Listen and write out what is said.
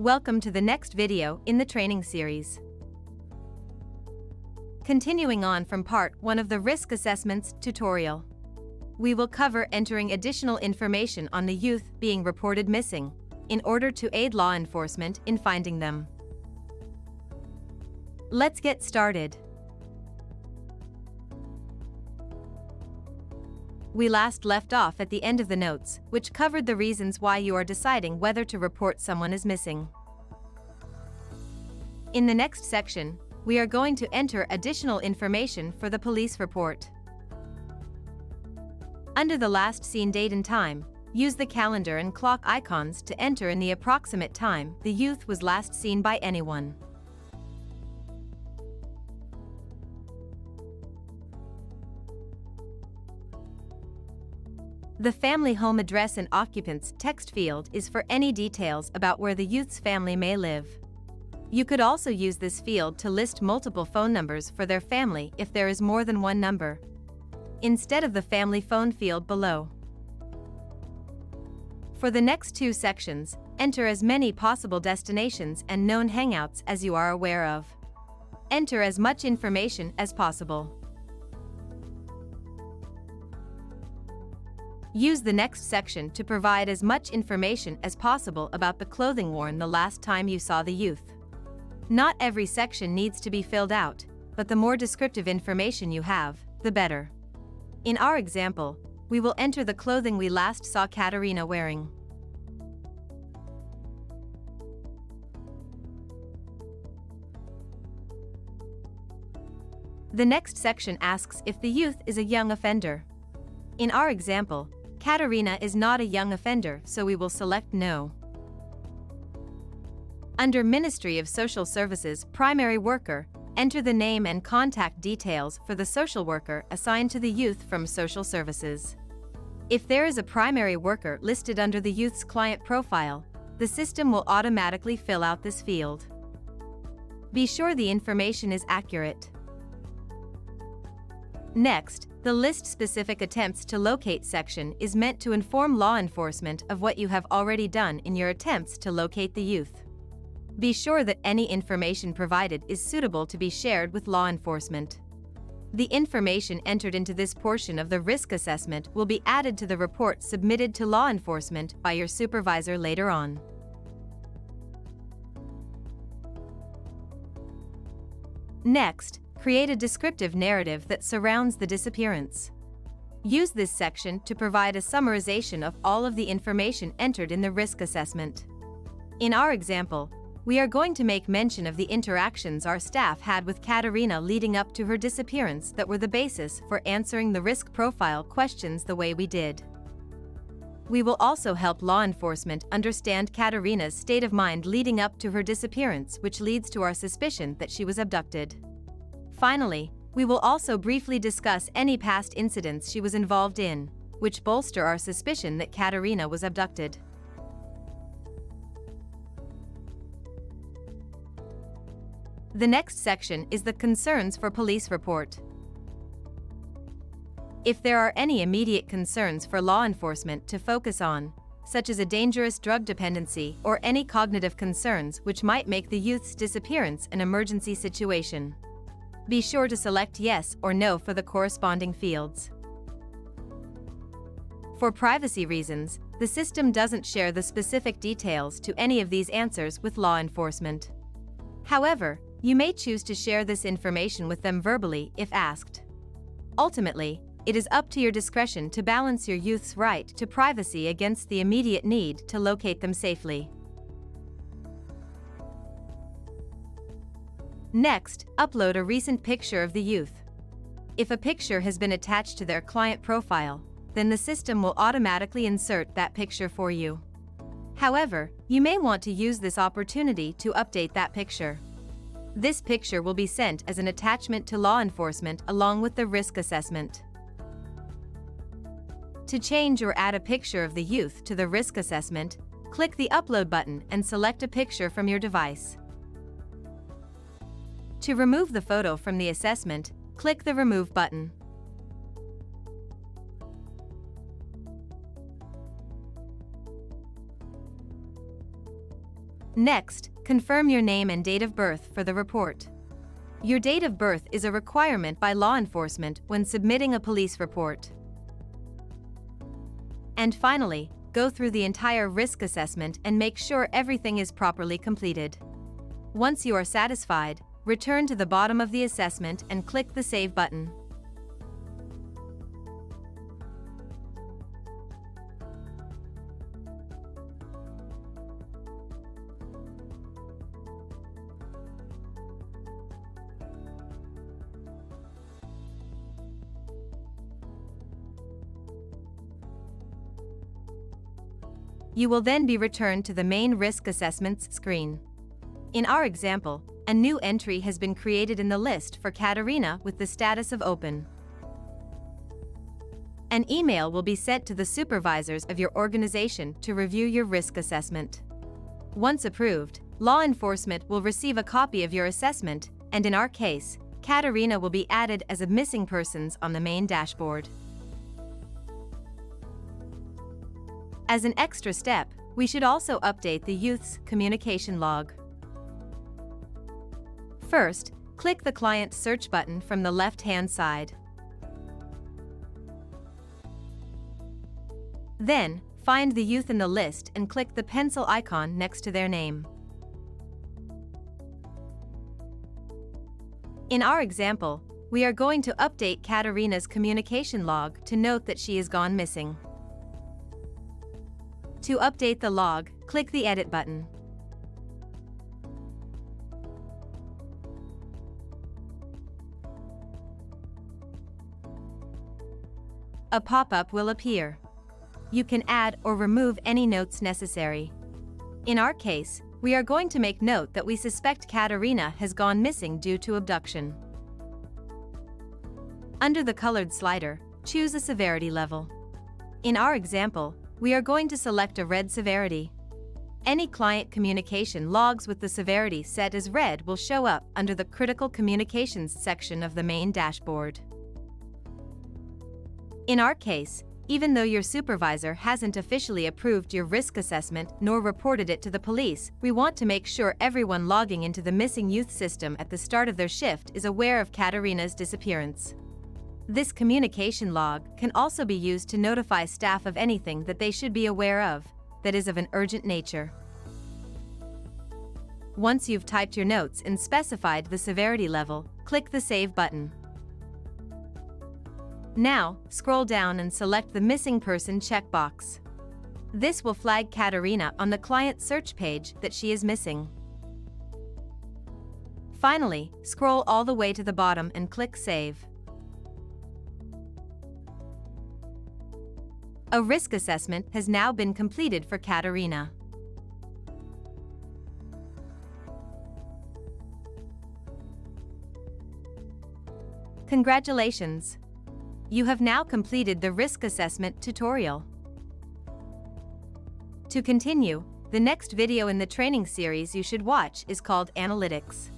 Welcome to the next video in the training series. Continuing on from part 1 of the Risk Assessments tutorial. We will cover entering additional information on the youth being reported missing, in order to aid law enforcement in finding them. Let's get started. We last left off at the end of the notes, which covered the reasons why you are deciding whether to report someone as missing. In the next section, we are going to enter additional information for the police report. Under the last seen date and time, use the calendar and clock icons to enter in the approximate time the youth was last seen by anyone. The family home address and occupants text field is for any details about where the youth's family may live. You could also use this field to list multiple phone numbers for their family if there is more than one number. Instead of the family phone field below. For the next two sections, enter as many possible destinations and known hangouts as you are aware of. Enter as much information as possible. Use the next section to provide as much information as possible about the clothing worn the last time you saw the youth. Not every section needs to be filled out, but the more descriptive information you have, the better. In our example, we will enter the clothing we last saw Katerina wearing. The next section asks if the youth is a young offender. In our example, Katerina is not a young offender, so we will select No. Under Ministry of Social Services Primary Worker, enter the name and contact details for the social worker assigned to the youth from Social Services. If there is a primary worker listed under the youth's client profile, the system will automatically fill out this field. Be sure the information is accurate. Next, the list-specific attempts to locate section is meant to inform law enforcement of what you have already done in your attempts to locate the youth. Be sure that any information provided is suitable to be shared with law enforcement. The information entered into this portion of the risk assessment will be added to the report submitted to law enforcement by your supervisor later on. Next, create a descriptive narrative that surrounds the disappearance. Use this section to provide a summarization of all of the information entered in the risk assessment. In our example, we are going to make mention of the interactions our staff had with Katerina leading up to her disappearance that were the basis for answering the risk profile questions the way we did. We will also help law enforcement understand Katerina's state of mind leading up to her disappearance which leads to our suspicion that she was abducted. Finally, we will also briefly discuss any past incidents she was involved in, which bolster our suspicion that Katerina was abducted. The next section is the Concerns for Police Report. If there are any immediate concerns for law enforcement to focus on, such as a dangerous drug dependency or any cognitive concerns which might make the youth's disappearance an emergency situation, be sure to select yes or no for the corresponding fields. For privacy reasons, the system doesn't share the specific details to any of these answers with law enforcement. However, you may choose to share this information with them verbally if asked. Ultimately, it is up to your discretion to balance your youth's right to privacy against the immediate need to locate them safely. Next, upload a recent picture of the youth. If a picture has been attached to their client profile, then the system will automatically insert that picture for you. However, you may want to use this opportunity to update that picture. This picture will be sent as an attachment to law enforcement along with the risk assessment. To change or add a picture of the youth to the risk assessment, click the Upload button and select a picture from your device. To remove the photo from the assessment, click the Remove button. Next, confirm your name and date of birth for the report. Your date of birth is a requirement by law enforcement when submitting a police report. And finally, go through the entire risk assessment and make sure everything is properly completed. Once you are satisfied, return to the bottom of the assessment and click the Save button. You will then be returned to the main risk assessments screen. In our example, a new entry has been created in the list for Katarina with the status of open. An email will be sent to the supervisors of your organization to review your risk assessment. Once approved, law enforcement will receive a copy of your assessment, and in our case, Katarina will be added as a missing persons on the main dashboard. As an extra step, we should also update the youth's communication log. First, click the Client Search button from the left-hand side. Then, find the youth in the list and click the pencil icon next to their name. In our example, we are going to update Katerina's communication log to note that she is gone missing. To update the log, click the Edit button. A pop-up will appear. You can add or remove any notes necessary. In our case, we are going to make note that we suspect Katarina has gone missing due to abduction. Under the colored slider, choose a severity level. In our example, we are going to select a red severity. Any client communication logs with the severity set as red will show up under the Critical Communications section of the main dashboard. In our case, even though your supervisor hasn't officially approved your risk assessment nor reported it to the police, we want to make sure everyone logging into the missing youth system at the start of their shift is aware of Katerina's disappearance. This communication log can also be used to notify staff of anything that they should be aware of that is of an urgent nature. Once you've typed your notes and specified the severity level, click the Save button. Now, scroll down and select the Missing Person checkbox. This will flag Katerina on the client search page that she is missing. Finally, scroll all the way to the bottom and click Save. A risk assessment has now been completed for Katerina. Congratulations! You have now completed the risk assessment tutorial. To continue, the next video in the training series you should watch is called Analytics.